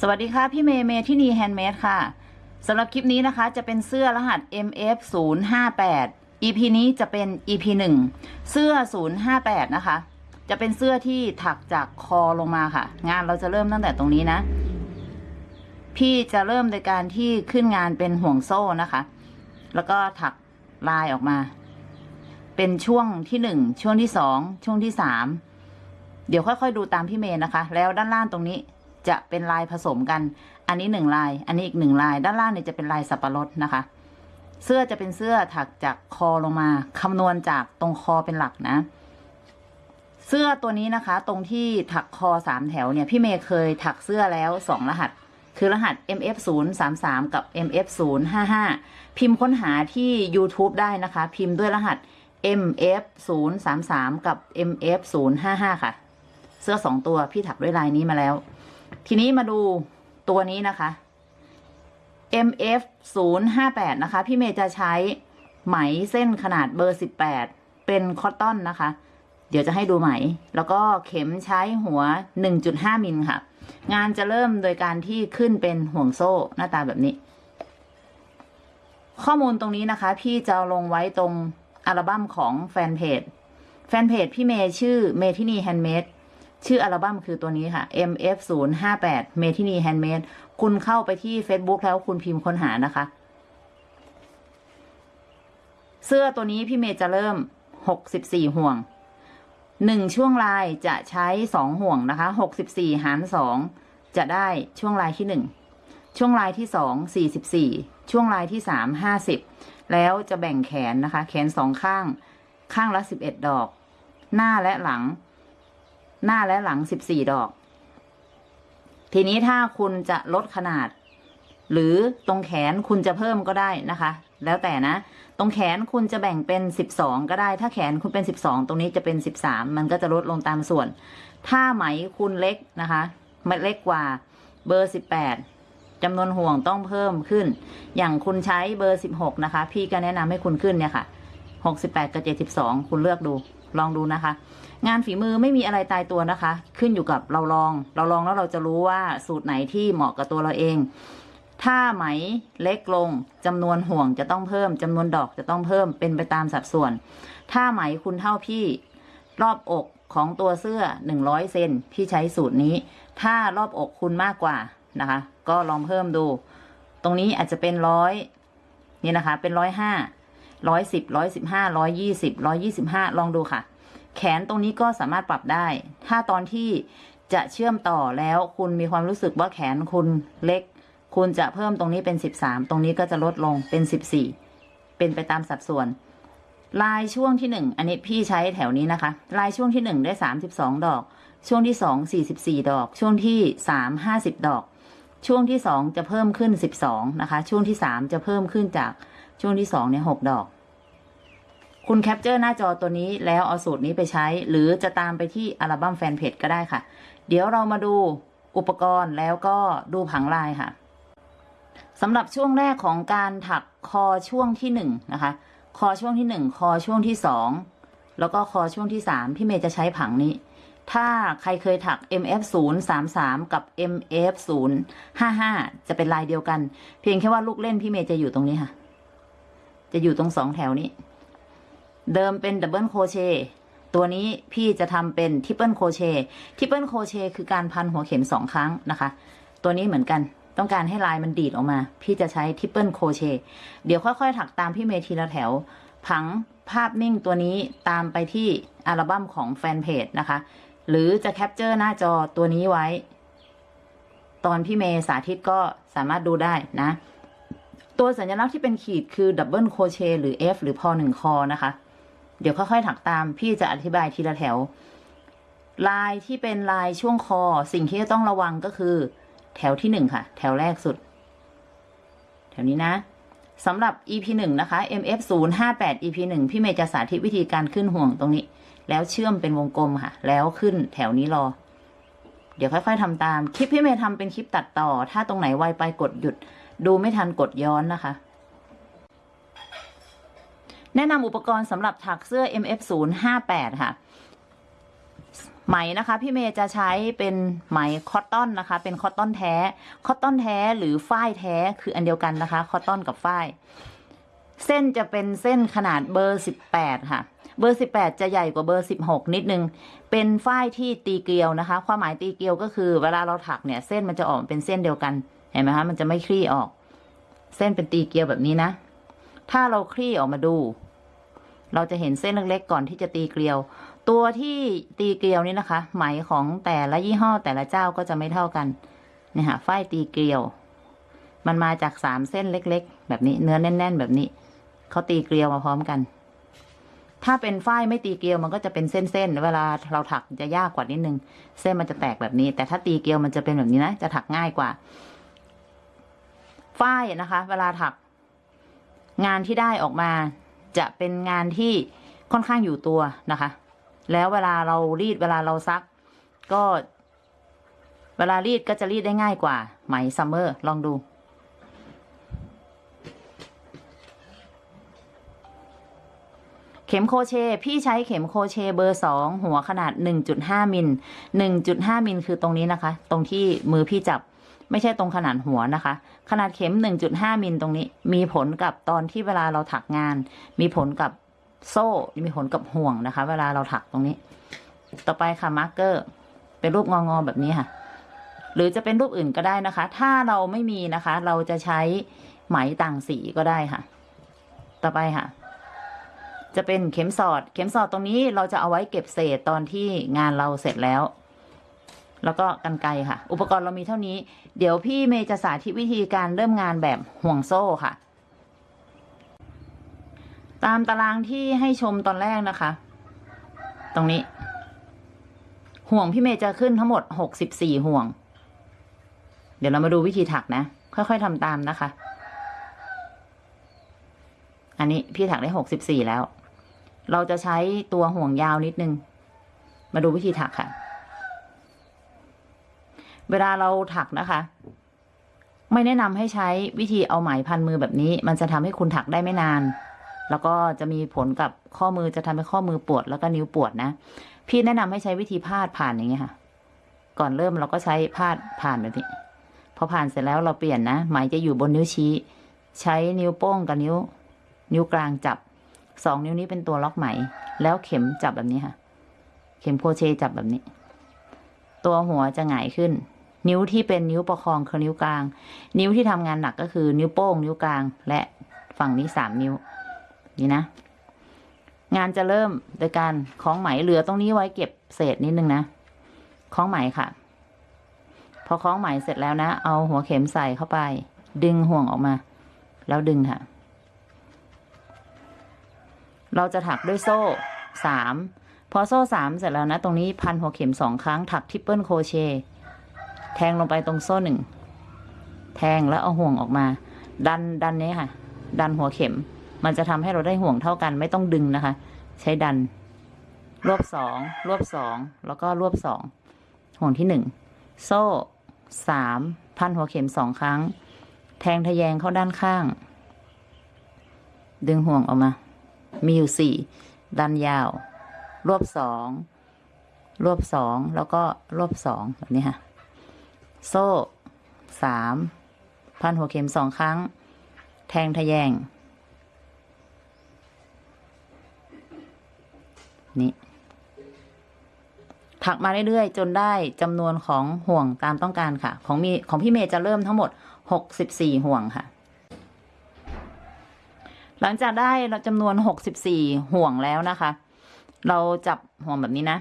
สวัสดีค่ะ พี่เมย์เมทินี Handmade ค่ะสำหรับคลิปนี้นะคะจะเป็นเสื้อรหัส MF 0 5 8 EP นี้จะเป็น EP 1 เสื้อ 058 นะคะ จะเป็นเสื้อที่ถักจากคอลงมาค่ะ งานเราจะเริ่มตั้งแต่ตรงนี้นะ พี่จะเริ่มโดยการที่ขึ้นงานเป็นห่วงโซ่นะคะ แล้วก็ถักลายออกมา เป็นช่วงที่หนึ่งช่วงที่สองช่วงที่สามเดี๋ยวค่อยๆดูตามพี่เมย์นะคะ แล้วด้านล่างตรงนี้ จะเป็นลายผสมกัน อันนี้หนึ่งลาย อันนี้อีกหนึ่งลาย ด้านล่างเนี่ยจะเป็นลายสับปะรดนะคะ เสื้อจะเป็นเสื้อถักจากคอลงมาคำนวณจากตรงคอเป็นหลักนะ เสื้อตัวนี้นะคะ ตรงที่ถักคอสามแถวเนี่ยพี่เมย์เคยถักเสื้อแล้วสองรหัส คือรหัส MF 0 3 3กับ MF 0 5 5พิมพ์ค้นหาที่ YouTube ได้นะคะ พิมพ์ด้วยรหัส MF 0 3 3กับ MF 0 5 5ค่ะ เสื้อสองตัวพี่ถักด้วยลายนี้มาแล้ว ทีนี้มาดูตัวนี้นะคะ MF 0 5 8นะคะ พี่เมย์จะใช้ไหมเส้นขนาดเบอร์ 18 เป็นคอตตอนนะคะ เดี๋ยวจะให้ดูไหม แล้วก็เข็มใช้หัว 1.5 มิลค่ะ งานจะเริ่มโดยการที่ขึ้นเป็นห่วงโซ่หน้าตาแบบนี้ ข้อมูลตรงนี้นะคะ พี่จะลงไว้ตรงอัลบั้มของแฟนเพจ แฟนเพจพี่เมย์ชื่อเมทินี Handmade ชื่ออัลบั้มคือตัวนี้ค่ะ MF 0 5 8 เมทินี Handmade คุณเข้าไปที่ Facebook แล้วคุณพิมพ์ค้นหานะคะ เสื้อตัวนี้พี่เมย์จะเริ่ม 64 ห่วงหนึ่งช่วงลายจะใช้สองห่วงนะคะหกสิบสี่หารสองจะได้ช่วงลายที่หนึ่งช่วงลายที่สองสี่สิบสี่ช่วงลายที่สามห้าสิบแล้วจะแบ่งแขนนะคะ แขนสองข้าง ข้างละสิบเอ็ดดอก หน้าและหลัง หน้าและหลังสิบสี่ดอก ทีนี้ถ้าคุณจะลดขนาด หรือตรงแขนคุณจะเพิ่มก็ได้นะคะ แล้วแต่นะ ตรงแขนคุณจะแบ่งเป็นสิบสองก็ได้ ถ้าแขนคุณเป็นสิบสองตรงนี้จะเป็นสิบสามมันก็จะลดลงตามส่วน ถ้าไหมคุณเล็กนะคะมันเล็กกว่าเบอร์สิบแปดจำนวนห่วงต้องเพิ่มขึ้น อย่างคุณใช้เบอร์สิบหกนะคะ พี่ก็แนะนำให้คุณขึ้นเนี่ยค่ะหกสิบแปดกับเจ็ดสิบสองคุณเลือกดู ลองดูนะคะ งานฝีมือไม่มีอะไรตายตัวนะคะ ขึ้นอยู่กับเราลอง เราลองแล้วเราจะรู้ว่าสูตรไหนที่เหมาะกับตัวเราเอง ถ้าไหมเล็กลงจำนวนห่วงจะต้องเพิ่มจำนวนดอกจะต้องเพิ่มเป็นไปตามสัดส่วน ถ้าไหมคุณเท่าพี่รอบอกของตัวเสื้อหนึ่งร้อยเซนพี่ใช้สูตรนี้ ถ้ารอบอกคุณมากกว่านะคะ ก็ลองเพิ่มดู ตรงนี้อาจจะเป็นร้อยนี่นะคะ เป็นร้อยห้าร้อยสิบร้อยสิบห้าร้อยยี่สิบร้อยยี่สิบห้าลองดูค่ะ แขนตรงนี้ก็สามารถปรับได้ ถ้าตอนที่จะเชื่อมต่อแล้วคุณมีความรู้สึกว่าแขนคุณเล็ก คุณจะเพิ่มตรงนี้เป็นสิบสามตรงนี้ก็จะลดลงเป็นสิบสี่เป็นไปตามสัดส่วน ลายช่วงที่หนึ่งอันนี้พี่ใช้แถวนี้นะคะ ลายช่วงที่หนึ่งได้สามสิบสองดอก ช่วงที่สองสี่สิบสี่ดอก ช่วงที่สามห้าสิบดอก ช่วงที่สองจะเพิ่มขึ้นสิบสองนะคะ ช่วงที่สามจะเพิ่มขึ้นจากช่วงที่สองเนี่ยหกดอก คุณแคปเจอร์หน้าจอตัวนี้แล้วเอาสูตรนี้ไปใช้ หรือจะตามไปที่อัลบั้มแฟนเพจก็ได้ค่ะ เดี๋ยวเรามาดูอุปกรณ์แล้วก็ดูผังลายค่ะสำหรับช่วงแรกของการถักคอช่วงที่หนึ่งนะคะ คอช่วงที่หนึ่งคอช่วงที่สองแล้วก็คอช่วงที่สามพี่เมย์จะใช้ผังนี้ ถ้าใครเคยถัก MF 0 3 3กับ MF 0 5 5จะเป็นลายเดียวกัน เพียงแค่ว่าลูกเล่นพี่เมย์จะอยู่ตรงนี้ค่ะ จะอยู่ตรงสองแถวนี้ เดิมเป็น double crochet ตัวนี้พี่จะทำเป็น triple crochet triple crochet คือการพันหัวเข็มสองครั้งนะคะ ตัวนี้เหมือนกันต้องการให้ลายมันดีดออกมา พี่จะใช้ triple crochet เดี๋ยวค่อยๆ ถักตามพี่เมย์ทีละแถว ผังภาพนิ่งตัวนี้ตามไปที่อัลบั้มของแฟนเพจนะคะ หรือจะ capture หน้าจอตัวนี้ไว้ ตอนพี่เมย์สาธิตก็สามารถดูได้นะ ตัวสัญลักษณ์ที่เป็นขีดคือ double crochet หรือ F หรือพอหนึ่งคอนะคะ เดี๋ยวค่อยๆถักตาม พี่จะอธิบายทีละแถว ลายที่เป็นลายช่วงคอ สิ่งที่จะต้องระวังก็คือ แถวที่หนึ่งค่ะ แถวแรกสุด แถวนี้นะสำหรับ EP หนึ่งนะคะ MF 0 5 8 EP หนึ่งพี่เมย์จะสาธิตวิธีการขึ้นห่วงตรงนี้ แล้วเชื่อมเป็นวงกลมค่ะ แล้วขึ้นแถวนี้รอ เดี๋ยวค่อย ๆทำตาม คลิปพี่เมย์ทำเป็นคลิปตัดต่อ ถ้าตรงไหนไวไปกดหยุด ดูไม่ทันกดย้อนนะคะ แนะนำอุปกรณ์สำหรับถักเสื้อ MF 0 5 8 ค่ะ ไหมนะคะ พี่เมย์จะใช้เป็นไหม cotton นะคะ เป็น cotton แท้ cotton แท้หรือฝ้ายแท้คืออันเดียวกันนะคะ cotton กับฝ้าย เส้นจะเป็นเส้นขนาดเบอร์สิบแปดค่ะ เบอร์สิบแปดจะใหญ่กว่าเบอร์สิบหกนิดนึง เป็นฝ้ายที่ตีเกลียวนะคะ ความหมายตีเกลียวก็คือ เวลาเราถักเนี่ย เส้นมันจะออกเป็นเส้นเดียวกัน เห็นไหมคะ มันจะไม่คลี่ออก เส้นเป็นตีเกลียวแบบนี้นะ ถ้าเราคลี่ออกมาดู เราจะเห็นเส้นเล็กๆก่อนที่จะตีเกลียว ตัวที่ตีเกลียวนี่นะคะ ไหมของแต่ละยี่ห้อแต่ละเจ้าก็จะไม่เท่ากันเนี่ยค่ะฝ้ายตีเกลียว มันมาจากสามเส้นเล็ก ๆ แบบนี้เนื้อแน่น ๆ แบบนี้เขาตีเกลียวมาพร้อมกัน ถ้าเป็นฝ้ายไม่ตีเกลียวมันก็จะเป็นเส้นๆเวลาเราถักจะยากกว่านิดนึง เส้นมันจะแตกแบบนี้ แต่ถ้าตีเกลียวมันจะเป็นแบบนี้นะจะถักง่ายกว่าฝ้ายนะคะ เวลาถักงานที่ได้ออกมา จะเป็นงานที่ค่อนข้างอยู่ตัวนะคะ แล้วเวลาเรารีดเวลาเราซัก ก็ เวลารีดก็จะรีดได้ง่ายกว่า ไหมซัมเมอร์ลองดูเข็มโครเชต์พี่ใช้เข็มโครเชต์เบอร์สองหัวขนาด 1.5 มิล 1.5 มิลคือตรงนี้นะคะ ตรงที่มือพี่จับไม่ใช่ตรงขนาดหัวนะคะ ขนาดเข็ม 1.5 มิลตรงนี้ มีผลกับตอนที่เวลาเราถักงาน มีผลกับโซ่ มีผลกับห่วงนะคะ เวลาเราถักตรงนี้ ต่อไปค่ะ marker เป็นรูปงอๆแบบนี้ค่ะ หรือจะเป็นรูปอื่นก็ได้นะคะ ถ้าเราไม่มีนะคะ เราจะใช้ไหมต่างสีก็ได้ค่ะ ต่อไปค่ะ จะเป็นเข็มสอด เข็มสอดตรงนี้เราจะเอาไว้เก็บเศษตอนที่งานเราเสร็จแล้ว แล้วก็กันไกค่ะ อุปกรณ์เรามีเท่านี้ เดี๋ยวพี่เมย์จะสาธิตวิธีการเริ่มงานแบบห่วงโซ่ค่ะ ตามตารางที่ให้ชมตอนแรกนะคะ ตรงนี้ ห่วงพี่เมย์จะขึ้นทั้งหมดหกสิบสี่ห่วง เดี๋ยวเรามาดูวิธีถักนะ ค่อยๆทำตามนะคะ อันนี้พี่ถักได้หกสิบสี่แล้ว เราจะใช้ตัวห่วงยาวนิดนึง มาดูวิธีถักค่ะ เวลาเราถักนะคะ ไม่แนะนำให้ใช้วิธีเอาไหมพันมือแบบนี้ มันจะทำให้คุณถักได้ไม่นาน แล้วก็จะมีผลกับข้อมือจะทำให้ข้อมือปวดแล้วก็นิ้วปวดนะ พี่แนะนำให้ใช้วิธีพาดผ่านอย่างเงี้ยค่ะ ก่อนเริ่มเราก็ใช้พาดผ่านแบบนี้พอผ่านเสร็จแล้วเราเปลี่ยนนะไหมจะอยู่บนนิ้วชี้ ใช้นิ้วโป้งกับนิ้ว นิ้วกลางจับสองนิ้วนี้เป็นตัวล็อกไหม แล้วเข็มจับแบบนี้ค่ะ เข็มโครเชต์จับแบบนี้ ตัวหัวจะหงายขึ้น นิ้วที่เป็นนิ้วประคองคือนิ้วกลาง นิ้วที่ทำงานหนักก็คือนิ้วโป้งนิ้วกลาง และฝั่งนี้สามนิ้ว นี่นะ งานจะเริ่มโดยการคล้องไหมเหลือตรงนี้ไว้เก็บเศษนิดนึงนะคล้องไหมค่ะ พอคล้องไหมเสร็จแล้วนะ เอาหัวเข็มใส่เข้าไป ดึงห่วงออกมา แล้วดึงค่ะ เราจะถักด้วยโซ่สามพอโซ่สามเสร็จแล้วนะ ตรงนี้พันหัวเข็มสองครั้งถัก triple crochet แทงลงไปตรงโซ่หนึ่ง แทงแล้วเอาห่วงออกมา ดันดันนี้ค่ะ ดันหัวเข็ม มันจะทำให้เราได้ห่วงเท่ากันไม่ต้องดึงนะคะ ใช้ดัน รวบสองรวบสองแล้วก็รวบสองห่วงที่หนึ่งโซ่สามพันหัวเข็มสองครั้ง แทงทะแยงเข้าด้านข้าง ดึงห่วงออกมา มีอยู่สี่ดันยาว รวบสองรวบสองแล้วก็รวบสองแบบนี้ค่ะ โซ่สามพันหัวเข็มสองครั้ง แทงทะแยง นี่ ถักมาเรื่อยๆ จนได้จำนวนของห่วงตามต้องการค่ะ ของมีของพี่เมย์จะเริ่มทั้งหมดหกสิบสี่ห่วงค่ะ หลังจากได้จำนวนหกสิบสี่ห่วงแล้วนะคะ เราจับห่วงแบบนี้นะ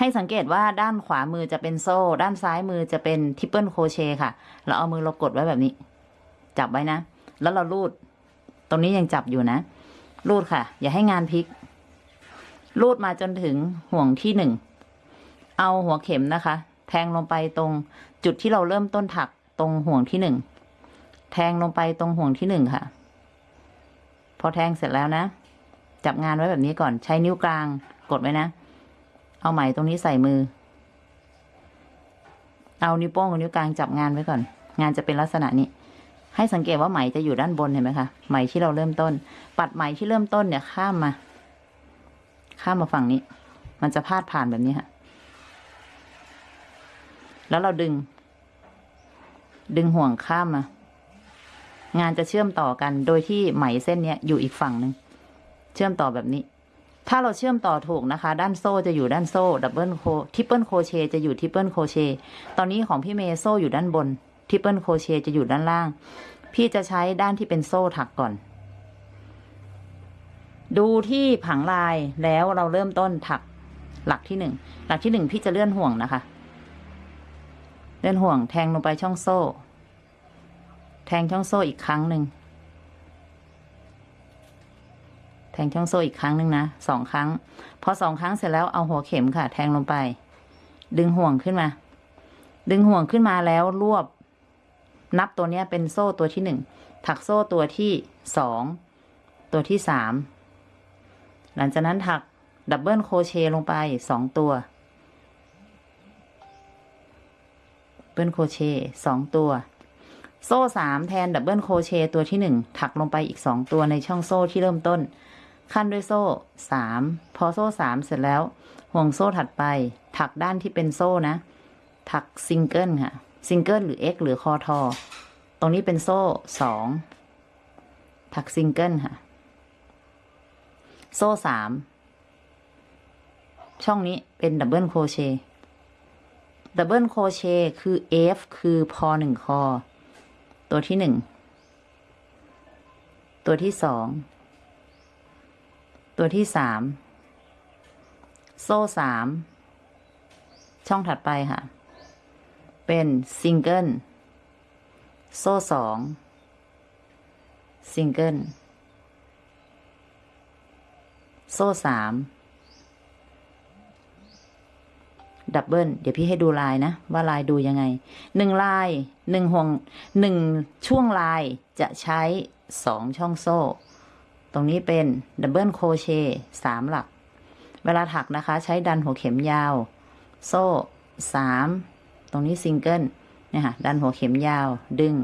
ให้สังเกตว่าด้านขวามือจะเป็นโซ่ ด้านซ้ายมือจะเป็น triple crochet ค่ะ เราเอามือเรากดไว้แบบนี้ จับไว้นะ แล้วเรารูด ตรงนี้ยังจับอยู่นะ ลูดค่ะ อย่าให้งานพลิก ลูดมาจนถึงห่วงที่หนึ่ง เอาหัวเข็มนะคะ แทงลงไปตรงจุดที่เราเริ่มต้นถักตรงห่วงที่หนึ่ง แทงลงไปตรงห่วงที่หนึ่งค่ะ พอแทงเสร็จแล้วนะ จับงานไว้แบบนี้ก่อน ใช้นิ้วกลางกดไว้นะ เอาไหมตรงนี้ใส่มือ เอานิ้วโป้งกับนิ้วกลางจับงานไว้ก่อน งานจะเป็นลักษณะนี้ ให้สังเกตว่าไหมจะอยู่ด้านบนเห็นไหมคะ ไหมที่เราเริ่มต้น ปัดไหมที่เริ่มต้นเนี่ยข้ามมา ข้ามมาฝั่งนี้ มันจะพาดผ่านแบบนี้ค่ะ แล้วเราดึง ดึงห่วงข้ามมา งานจะเชื่อมต่อกัน โดยที่ไหมเส้นเนี้ยอยู่อีกฝั่งหนึ่ง เชื่อมต่อแบบนี้ ถ้าเราเชื่อมต่อถูกนะคะ ด้านโซ่จะอยู่ด้านโซ่ดับเบิลโคtriple crochet จะอยู่ triple crochet ตอนนี้ของพี่เมย์โซ่อยู่ด้านบน triple crochet จะอยู่ด้านล่าง พี่จะใช้ด้านที่เป็นโซ่ถักก่อน ดูที่ผังลายแล้วเราเริ่มต้นถักหลักที่หนึ่งหลักที่หนึ่งพี่จะเลื่อนห่วงนะคะ เลื่อนห่วงแทงลงไปช่องโซ่ แทงช่องโซ่อีกครั้งหนึ่ง แทงช่องโซ่อีกครั้งหนึ่งนะสองครั้ง พอสองครั้งเสร็จแล้วเอาหัวเข็มค่ะ แทงลงไป ดึงห่วงขึ้นมา ดึงห่วงขึ้นมาแล้วรวบ นับตัวเนี้ยเป็นโซ่ตัวที่หนึ่งถักโซ่ตัวที่สองตัวที่สามหลังจากนั้นถัก double crochet ลงไปสองตัว double crochet สองตัว โซ่สามแทน double crochet ตัวที่หนึ่งถักลงไปอีกสองตัวในช่องโซ่ที่เริ่มต้น คั่นด้วยโซ่สามพอโซ่สามเสร็จแล้ว ห่วงโซ่ถัดไป ถักด้านที่เป็นโซ่นะ ถักซิงเกิลค่ะ ซิงเกิลหรือ X หรือคอทอ ตรงนี้เป็นโซ่สองถักซิงเกิลค่ะ โซ่สามช่องนี้เป็น double crochet double crochet คือ F คือพอหนึ่งคอ ตัวที่หนึ่ง ตัวที่สอง ตัวที่สามโซ่สามช่องถัดไปค่ะ เป็นซิงเกิลโซ่สองซิงเกิลโซ่สาม double เดี๋ยวพี่ให้ดูลายนะ ว่าลายดูยังไงหนึ่งลายหนึ่งห่วงหนึ่งช่วงลายจะใช้สองช่องโซ่ ตรงนี้เป็น double crochet สามหลัก เวลาถักนะคะ ใช้ดันหัวเข็มยาว โซ่สามตรงนี้ซิงเกิลเนี่ยค่ะดันหัวเข็มยาวดึง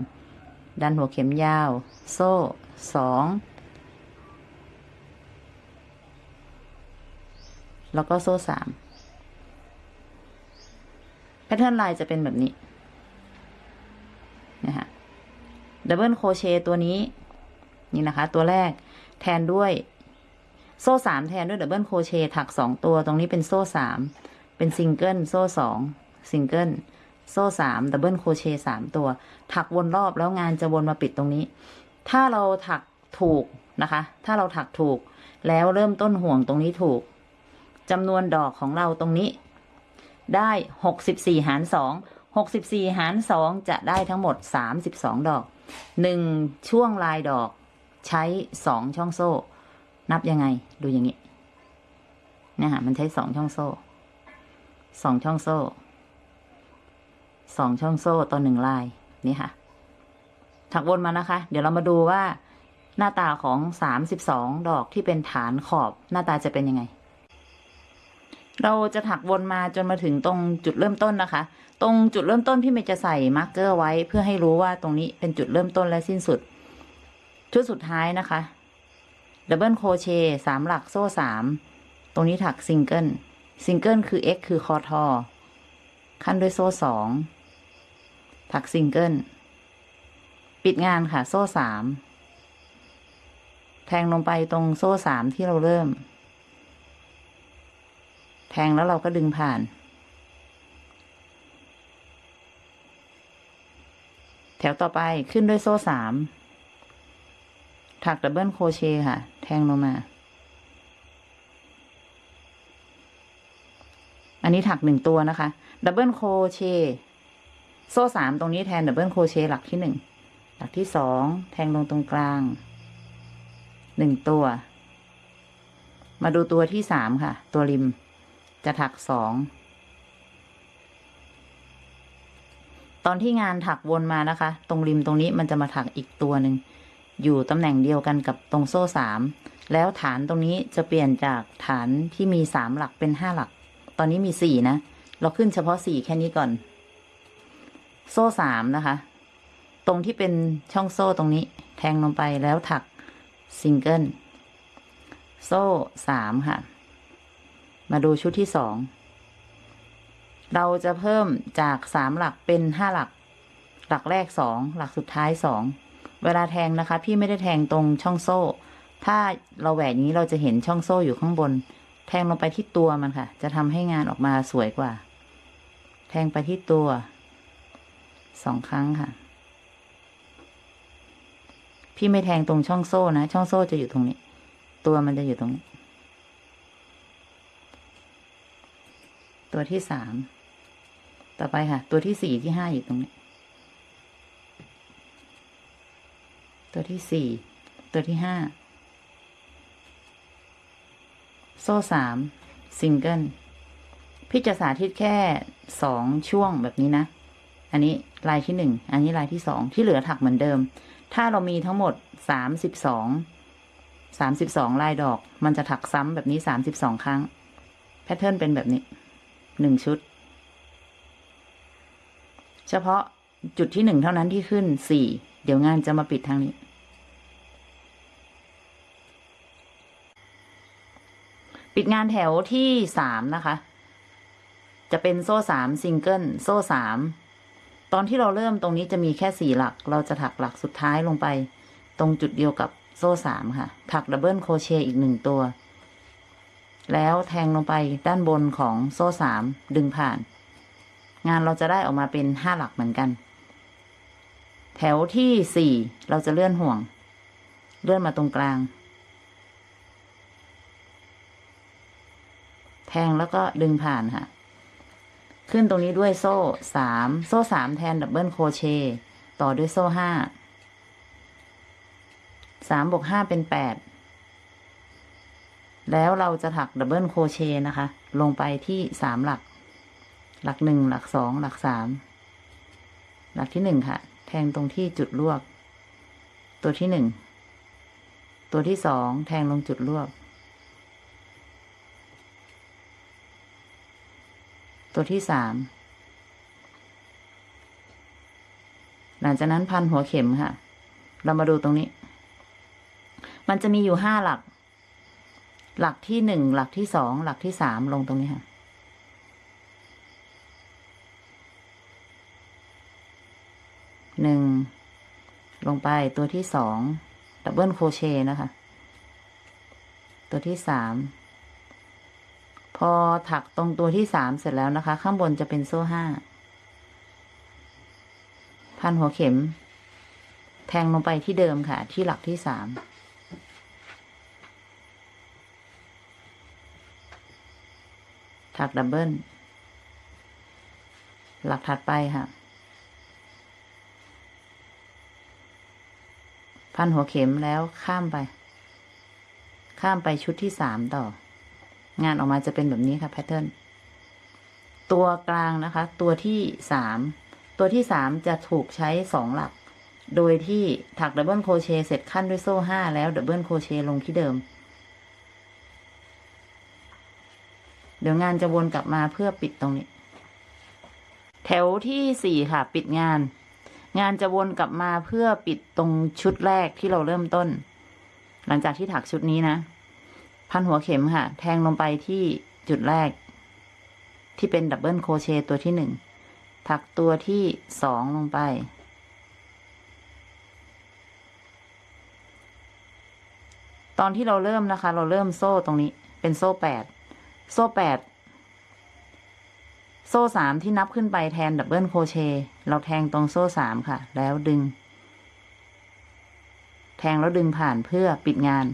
ดันหัวเข็มยาว โซ่สองแล้วก็โซ่สามpattern ลายจะเป็นแบบนี้นะคะ double crochet ตัวนี้ นี่นะคะ ตัวแรก แทนด้วย โซ่สามแทนด้วย double crochet ถักสองตัวตรงนี้เป็นโซ่สามเป็นซิงเกิลโซ่สองซิงเกิลโซ่สาม double crochet สามตัว ถักวนรอบแล้วงานจะวนมาปิดตรงนี้ ถ้าเราถักถูกนะคะ ถ้าเราถักถูก แล้วเริ่มต้นห่วงตรงนี้ถูกจำนวนดอกของเราตรงนี้ ได้หกสิบสี่หารสองหกสิบสี่หารสองจะได้ทั้งหมดสามสิบสองดอกหนึ่งช่วงลายดอก ใช้สองช่องโซ่ นับยังไง ดูอย่างนี้เนี่ยค่ะมันใช้สองช่องโซ่สองช่องโซ่สองช่องโซ่ต่อหนึ่งลายนี่ค่ะ ถักวนมานะคะ เดี๋ยวเรามาดูว่า หน้าตาของสามสิบสองดอกที่เป็นฐานขอบหน้าตาจะเป็นยังไง เราจะถักวนมาจนมาถึงตรงจุดเริ่มต้นนะคะ ตรงจุดเริ่มต้นพี่เมย์จะใส่ marker ไว้เพื่อให้รู้ว่าตรงนี้เป็นจุดเริ่มต้นและสิ้นสุด ชุดสุดท้ายนะคะ double crochet สามหลักโซ่สามตรงนี้ถัก single single คือ X คือคอทอคั่นด้วยโซ่สองถักซิงเกิลปิดงานค่ะ โซ่สามแทงลงไปตรงโซ่สามที่เราเริ่ม แทงแล้วเราก็ดึงผ่าน แถวต่อไปขึ้นด้วยโซ่สาม ถัก double crochet ค่ะ แทงลงมา อันนี้ถักหนึ่งตัวนะคะ double crochet โซ่สามตรงนี้แทน double crochet หลักที่หนึ่ง หลักที่สอง แทงลงตรงกลาง หนึ่งตัว มาดูตัวที่สามค่ะ ตัวริม จะถักสองตอนที่งานถักวนมานะคะ ตรงริมตรงนี้มันจะมาถักอีกตัวหนึ่ง อยู่ตำแหน่งเดียวกันกับตรงโซ่สามแล้วฐานตรงนี้จะเปลี่ยนจากฐานที่มีสามหลักเป็นห้าหลัก ตอนนี้มีสี่นะ เราขึ้นเฉพาะสี่แค่นี้ก่อน โซ่สามนะคะ ตรงที่เป็นช่องโซ่ตรงนี้ แทงลงไปแล้วถักซิงเกิลโซ่สามค่ะ มาดูชุดที่สอง เราจะเพิ่มจากสามหลักเป็นห้าหลัก หลักแรกสอง หลักสุดท้ายสอง เวลาแทงนะคะ พี่ไม่ได้แทงตรงช่องโซ่ ถ้าเราแหวกอย่างนี้เราจะเห็นช่องโซ่อยู่ข้างบน แทงลงไปที่ตัวมันค่ะ จะทำให้งานออกมาสวยกว่า แทงไปที่ตัวสองครั้งค่ะ พี่ไม่แทงตรงช่องโซ่นะ ช่องโซ่จะอยู่ตรงนี้ ตัวมันจะอยู่ตรงนี้ ตัวที่สาม ต่อไปค่ะ ตัวที่สี่ที่ห้าอยู่ตรงนี้ ตัวที่สี่ตัวที่ห้าโซ่สามซิงเกิลพี่จะสาธิตแค่สองช่วงแบบนี้นะ อันนี้ลายที่หนึ่งอันนี้ลายที่สองที่เหลือถักเหมือนเดิม ถ้าเรามีทั้งหมดสามสิบสองสามสิบสองลายดอก มันจะถักซ้ำแบบนี้สามสิบสองครั้ง pattern เป็นแบบนี้หนึ่งชุด เฉพาะจุดที่หนึ่งเท่านั้นที่ขึ้นสี่เดี๋ยวงานจะมาปิดทางนี้ ปิดงานแถวที่สามนะคะ จะเป็นโซ่สามซิงเกิลโซ่สามตอนที่เราเริ่มตรงนี้จะมีแค่สี่หลัก เราจะถักหลักสุดท้ายลงไป ตรงจุดเดียวกับโซ่สามค่ะ ถัก double crochet อีกหนึ่งตัว แล้วแทงลงไปด้านบนของโซ่สามดึงผ่าน งานเราจะได้ออกมาเป็นห้าหลักเหมือนกัน แถวที่สี่เราจะเลื่อนห่วง เลื่อนมาตรงกลาง ทงแล้วก็ดึงผ่านค่ะ ขึ้นตรงนี้ด้วยโซ่สามโซ่สามแทนดับเบิลโครเชต์ต่อด้วยโซ่ห้าสามบวกห้าเป็นแปดแล้วเราจะถักดับเบิลโครเชต์นะคะ ลงไปที่สามหลัก หลักหนึ่งหลักสองหลักสามหลักที่หนึ่งค่ะ แทงตรงที่จุดลวก ตัวที่หนึ่งตัวที่สองแทงลงจุดลวก ตัวที่สาม หลังจากนั้นพันหัวเข็มค่ะ เรามาดูตรงนี้ มันจะมีอยู่ห้าหลัก หลักที่หนึ่ง หลักที่สอง หลักที่สามลงตรงนี้ค่ะ หนึ่ง ลงไปตัวที่สอง ดับเบิลโคเชนะคะ ตัวที่สาม พอถักตรงตัวที่สามเสร็จแล้วนะคะ ข้างบนจะเป็นโซ่ห้า พันหัวเข็ม แทงลงไปที่เดิมค่ะ ที่หลักที่สามถักดับเบิลหลักถัดไปค่ะ พันหัวเข็มแล้วข้ามไป ข้ามไปชุดที่สามต่อ งานออกมาจะเป็นแบบนี้ค่ะแพทเทิร์นตัวกลางนะคะ ตัวที่สามตัวที่สามจะถูกใช้สองหลัก โดยที่ถัก double crochet เสร็จคั่นด้วยโซ่ห้าแล้ว double crochet ลงที่เดิม เดี๋ยวงานจะวนกลับมาเพื่อปิดตรงนี้ แถวที่สี่ค่ะ ปิดงาน งานจะวนกลับมาเพื่อปิดตรงชุดแรกที่เราเริ่มต้น หลังจากที่ถักชุดนี้นะ พันหัวเข็มค่ะ แทงลงไปที่จุดแรก ที่เป็น double crochet ตัวที่หนึ่งถักตัวที่สองลงไป ตอนที่เราเริ่มนะคะ เราเริ่มโซ่ตรงนี้ เป็นโซ่แปดโซ่แปดโซ่สามที่นับขึ้นไปแทน double crochet เราแทงตรงโซ่สามค่ะ แล้วดึง แทงแล้วดึงผ่านเพื่อปิดงาน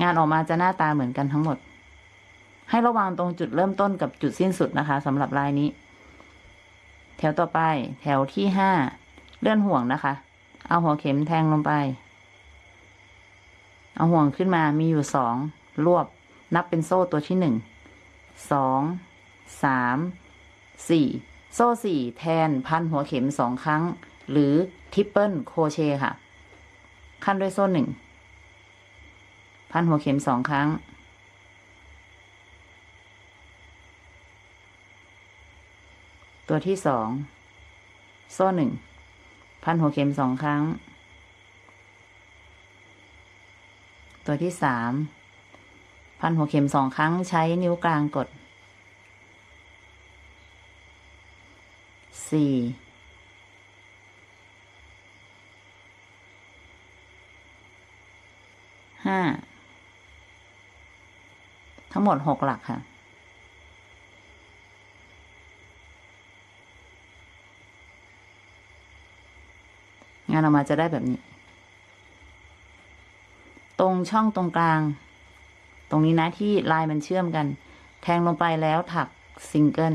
งานออกมาจะหน้าตาเหมือนกันทั้งหมด ให้ระวังตรงจุดเริ่มต้นกับจุดสิ้นสุดนะคะสำหรับลายนี้ แถวต่อไป แถวที่ห้าเลื่อนห่วงนะคะ เอาหัวเข็มแทงลงไป เอาห่วงขึ้นมามีอยู่สองรวบ นับเป็นโซ่ตัวที่หนึ่งสองสามสี่โซ่สี่แทนพันหัวเข็มสองครั้ง หรือ triple crochet ค่ะ คั่นด้วยโซ่หนึ่ง พันหัวเข็มสองครั้ง ตัวที่สองโซ่หนึ่งพันหัวเข็มสองครั้ง ตัวที่สามพันหัวเข็มสองครั้งใช้นิ้วกลางกดสี่ห้า ทั้งหมดหกหลักค่ะ งานออกมาจะได้แบบนี้ ตรงช่องตรงกลาง ตรงนี้นะที่ลายมันเชื่อมกัน แทงลงไปแล้วถักซิงเกิล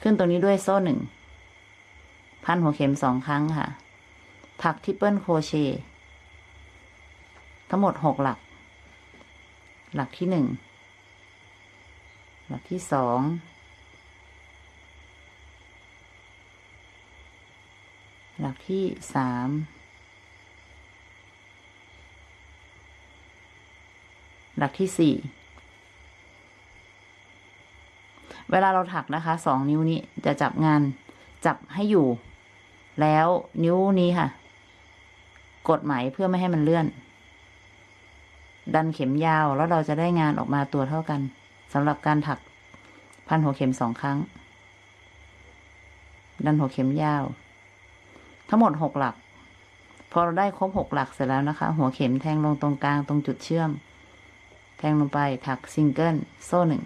ขึ้นตรงนี้ด้วยโซ่หนึ่ง พันหัวเข็มสองครั้งค่ะ ถัก triple crochet ทั้งหมดหกหลัก หลักที่หนึ่ง หลักที่สอง หลักที่สาม หลักที่สี่ เวลาเราถักนะคะ สองนิ้วนี้จะจับงานจับให้อยู่ แล้วนิ้วนี้ค่ะ กดไหมเพื่อไม่ให้มันเลื่อน ดันเข็มยาวแล้วเราจะได้งานออกมาตัวเท่ากันสำหรับการถักพันหัวเข็มสองครั้ง ดันหัวเข็มยาว ทั้งหมดหกหลัก พอเราได้ครบหกหลักเสร็จแล้วนะคะ หัวเข็มแทงลงตรงกลางตรงจุดเชื่อม แทงลงไปถักซิงเกิลโซ่หนึ่ง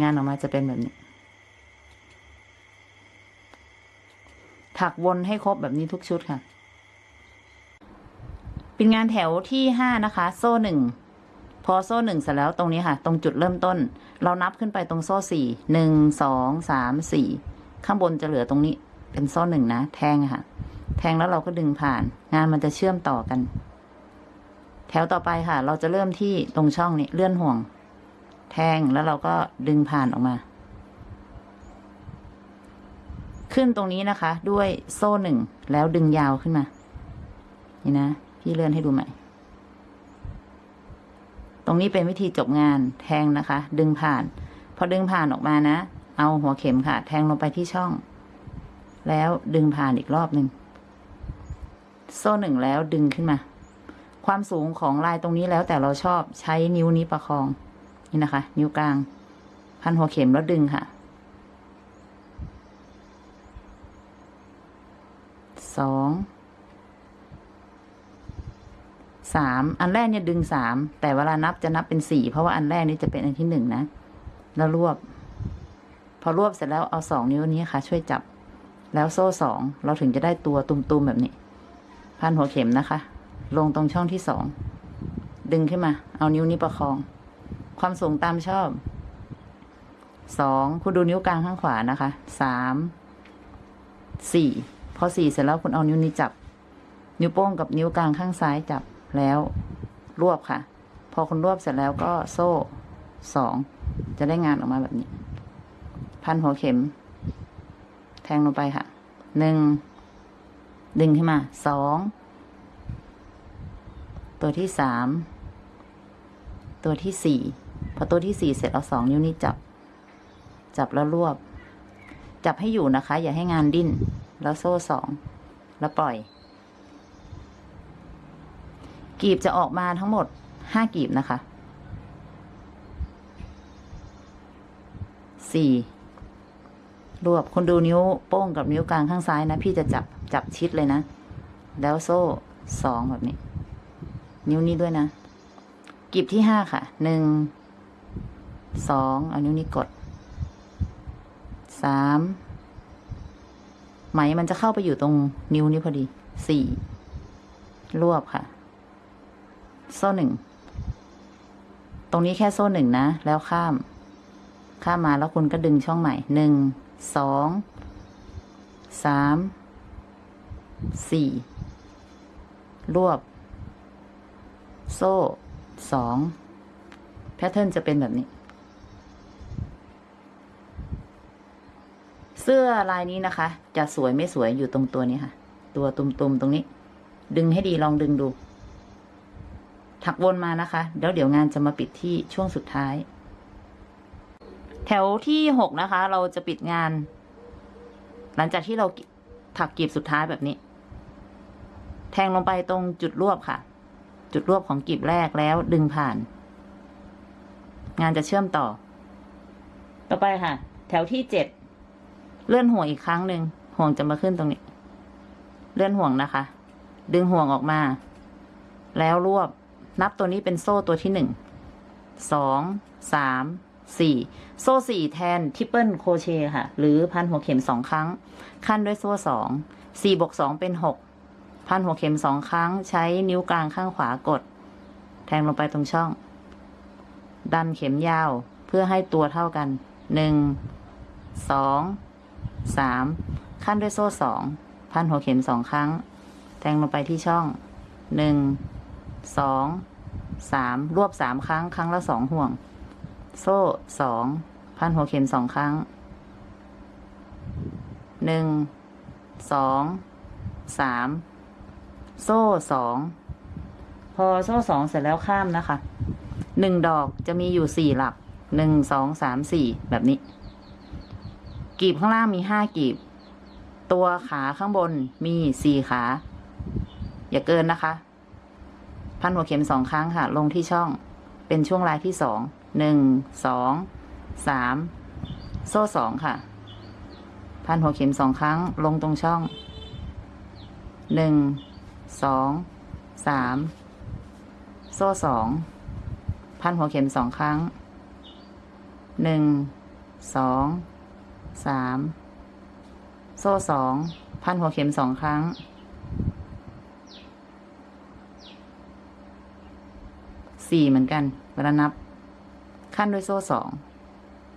งานออกมาจะเป็นแบบนี้ ถักวนให้ครบแบบนี้ทุกชุดค่ะ เป็นงานแถวที่ห้านะคะ โซ่หนึ่งพอโซ่หนึ่งเสร็จแล้วตรงนี้ค่ะ ตรงจุดเริ่มต้น เรานับขึ้นไปตรงโซ่สี่หนึ่งสองสามสี่ข้างบนจะเหลือตรงนี้ เป็นโซ่หนึ่งนะ แทงค่ะ แทงแล้วเราก็ดึงผ่าน งานมันจะเชื่อมต่อกัน แถวต่อไปค่ะ เราจะเริ่มที่ตรงช่องนี้เลื่อนห่วง แทงแล้วเราก็ดึงผ่านออกมา ขึ้นตรงนี้นะคะ ด้วยโซ่หนึ่งแล้วดึงยาวขึ้นมา นี่นะ พี่เลื่อนให้ดูใหม่ ตรงนี้เป็นวิธีจบงานแทงนะคะ ดึงผ่าน พอดึงผ่านออกมานะ เอาหัวเข็มค่ะ แทงลงไปที่ช่อง แล้วดึงผ่านอีกรอบหนึ่งโซ่หนึ่งแล้วดึงขึ้นมา ความสูงของลายตรงนี้แล้วแต่เราชอบใช้นิ้วนี้ประคอง นี่นะคะ นิ้วกลาง พันหัวเข็มแล้วดึงค่ะ สอง สามอันแรกเนี่ยดึงสามแต่เวลานับจะนับเป็นสี่เพราะว่าอันแรกนี่จะเป็นอันที่หนึ่งนะ แล้วรวบ พอรวบเสร็จแล้วเอาสองนิ้วนี้ค่ะ ช่วยจับ แล้วโซ่สองเราถึงจะได้ตัวตุ่มๆแบบนี้ พันหัวเข็มนะคะ ลงตรงช่องที่สองดึงขึ้นมา เอานิ้วนี้ประคอง ความสูงตามชอบสองคุณดูนิ้วกลางข้างขวานะคะสามสี่พอสี่เสร็จแล้วคุณเอานิ้วนี้จับ นิ้วโป้งกับนิ้วกลางข้างซ้ายจับ แล้วรวบค่ะ พอคุณรวบเสร็จแล้วก็โซ่สองจะได้งานออกมาแบบนี้ พันหัวเข็ม แทงลงไปค่ะหนึ่งดึงขึ้นมาสองตัวที่สามตัวที่สี่พอตัวที่สี่เสร็จเอาสองนิ้วนี้จับ จับแล้วรวบ จับให้อยู่นะคะ อย่าให้งานดิ้น แล้วโซ่สองแล้วปล่อย กีบจะออกมาทั้งหมดห้ากีบนะคะสี่รวบคนดูนิ้วโป้งกับนิ้วกลางข้างซ้ายนะ พี่จะจับจับชิดเลยนะ แล้วโซ่สองแบบนี้ นิ้วนี้ด้วยนะกีบที่ห้าค่ะหนึ่งสองเอานิ้วนี้กดสามไหมมันจะเข้าไปอยู่ตรงนิ้วนี้พอดีสี่รวบค่ะ โซ่หนึ่ง ตรงนี้แค่โซ่หนึ่งนะ แล้วข้าม ข้ามมาแล้วคุณก็ดึงช่องใหม่หนึ่งสองสามสี่รวบ โซ่สองแพทเทิร์นจะเป็นแบบนี้ เสื้อลายนี้นะคะ จะสวยไม่สวยอยู่ตรงตัวนี้ค่ะ ตัวตุ่มๆตรงนี้ ดึงให้ดีลองดึงดู ถักวนมานะคะแล้วเดี๋ยวงานจะมาปิดที่ช่วงสุดท้าย แถวที่หกนะคะ เราจะปิดงาน หลังจากที่เราถักกลีบสุดท้ายแบบนี้ แทงลงไปตรงจุดรวบค่ะ จุดรวบของกลีบแรกแล้วดึงผ่าน งานจะเชื่อมต่อ ต่อไปค่ะ แถวที่เจ็ดเลื่อนห่วงอีกครั้งหนึ่งห่วงจะมาขึ้นตรงนี้ เลื่อนห่วงนะคะ ดึงห่วงออกมา แล้วรวบ นับตัวนี้เป็นโซ่ตัวที่หนึ่งสองสามสี่โซ่สี่แทน triple crochet ค่ะ หรือพันหัวเข็มสองครั้ง คั่นด้วยโซ่สองสี่บวกสองเป็นหกพันหัวเข็มสองครั้ง ใช้นิ้วกลางข้างขวากด แทงลงไปตรงช่อง ดันเข็มยาวเพื่อให้ตัวเท่ากันหนึ่งสองสามขั้นด้วยโซ่สองพันหัวเข็มสองครั้ง แทงลงไปที่ช่องหนึ่ง สองสามรวบสามครั้ง ครั้งละสองห่วง โซ่สองพันหัวเข็มสองครั้งหนึ่งสองสามโซ่สองพอโซ่สองเสร็จแล้วข้ามนะคะหนึ่งดอกจะมีอยู่สี่หลักหนึ่งสองสามสี่แบบนี้ กีบข้างล่างมีห้ากีบ ตัวขาข้างบนมีสี่ขา อย่าเกินนะคะ พันหัวเข็มสองครั้งค่ะ ลงที่ช่องเป็นช่วงลายที่สองหนึ่งสองสามโซ่สองค่ะ พันหัวเข็มสองครั้ง ลงตรงช่องหนึ่งสองสามโซ่สองพันหัวเข็มสองครั้งหนึ่งสองสามโซ่สองพันหัวเข็มสองครั้ง สี่เหมือนกันเวลานับ ขั้นด้วยโซ่สอง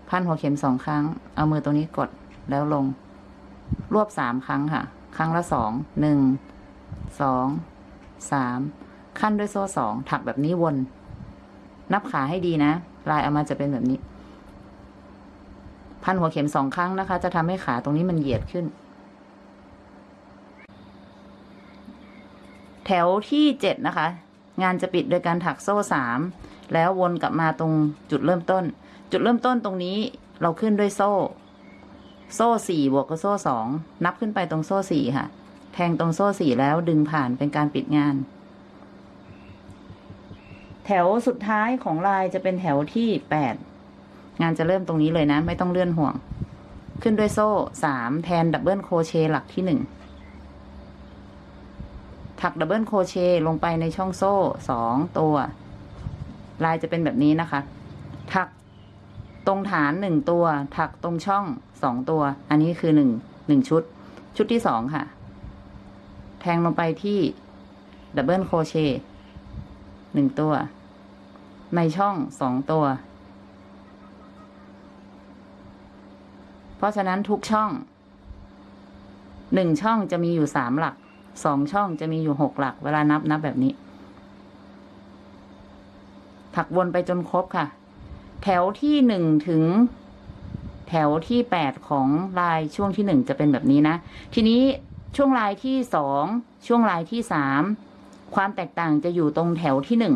พันหัวเข็มสองครั้ง เอามือตรงนี้กดแล้วลง รวบสามครั้งค่ะ ครั้งละสองหนึ่งสองสามขั้นด้วยโซ่สองถักแบบนี้วน นับขาให้ดีนะ ลายเอามาจะเป็นแบบนี้ พันหัวเข็มสองครั้งนะคะ จะทำให้ขาตรงนี้มันเหยียดขึ้น แถวที่เจ็ดนะคะ งานจะปิดโดยการถักโซ่สามแล้ววนกลับมาตรงจุดเริ่มต้น จุดเริ่มต้นตรงนี้เราขึ้นด้วยโซ่ โซ่สี่บวกกับโซ่สองนับขึ้นไปตรงโซ่สี่ค่ะ แทงตรงโซ่สี่แล้วดึงผ่านเป็นการปิดงาน แถวสุดท้ายของลายจะเป็นแถวที่แปดงานจะเริ่มตรงนี้เลยนะ ไม่ต้องเลื่อนห่วง ขึ้นด้วยโซ่สามแทน double crochet หลักที่หนึ่ง ถัก double crochet ลงไปในช่องโซ่สองตัว ลายจะเป็นแบบนี้นะคะ ถักตรงฐานหนึ่งตัว ถักตรงช่องสองตัว อันนี้คือหนึ่งหนึ่งชุด ชุดที่สองค่ะ แทงลงไปที่ double crochet หนึ่งตัว ในช่องสองตัว เพราะฉะนั้นทุกช่องหนึ่งช่องจะมีอยู่สามหลัก สองช่องจะมีอยู่หกหลัก เวลานับนับแบบนี้ ถักวนไปจนครบค่ะ แถวที่หนึ่งถึง แถวที่แปดของลายช่วงที่หนึ่งจะเป็นแบบนี้นะ ทีนี้ช่วงลายที่สองช่วงลายที่สามความแตกต่างจะอยู่ตรงแถวที่หนึ่ง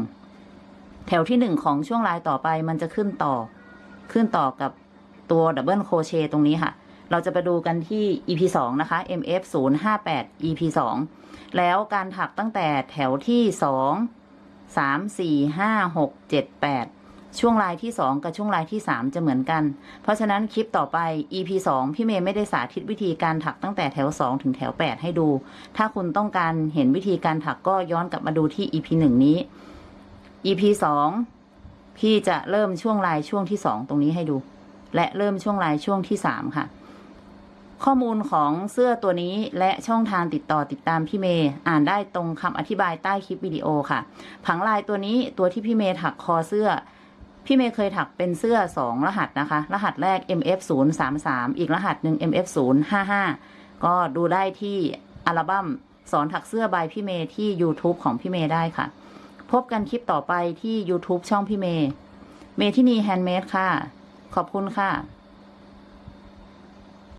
แถวที่หนึ่งของช่วงลายต่อไปมันจะขึ้นต่อ ขึ้นต่อกับตัวดับเบิลโคเชตรงนี้ค่ะ เราจะไปดูกันที่ EP สองนะคะ MF 0 5 8 EP สองแล้วการถักตั้งแต่แถวที่สองสามสี่ห้าหกเจ็ดแปดช่วงลายที่สองกับช่วงลายที่สามจะเหมือนกัน เพราะฉะนั้นคลิปต่อไป EP สองพี่เมย์ไม่ได้สาธิตวิธีการถักตั้งแต่แถวสองถึงแถวแปดให้ดู ถ้าคุณต้องการเห็นวิธีการถักก็ย้อนกลับมาดูที่ EP หนึ่งนี้ EP สองพี่จะเริ่มช่วงลายช่วงที่สองตรงนี้ให้ดู และเริ่มช่วงลายช่วงที่สามค่ะ ข้อมูลของเสื้อตัวนี้และช่องทางติดต่อติดตามพี่เมย์อ่านได้ตรงคำอธิบายใต้คลิปวิดีโอค่ะ ผังลายตัวนี้ตัวที่พี่เมย์ถักคอเสื้อ พี่เมย์เคยถักเป็นเสื้อสองรหัสนะคะ รหัสแรก MF 0 3 3 อีกรหัสหนึ่ง MF 0 5 5 ก็ดูได้ที่อัลบั้มสอนถักเสื้อ by พี่เมย์ที่ YouTube ของพี่เมย์ได้ค่ะ พบกันคลิปต่อไปที่ YouTube ช่องพี่เมย์เมทินี Handmade ค่ะ ขอบคุณค่ะ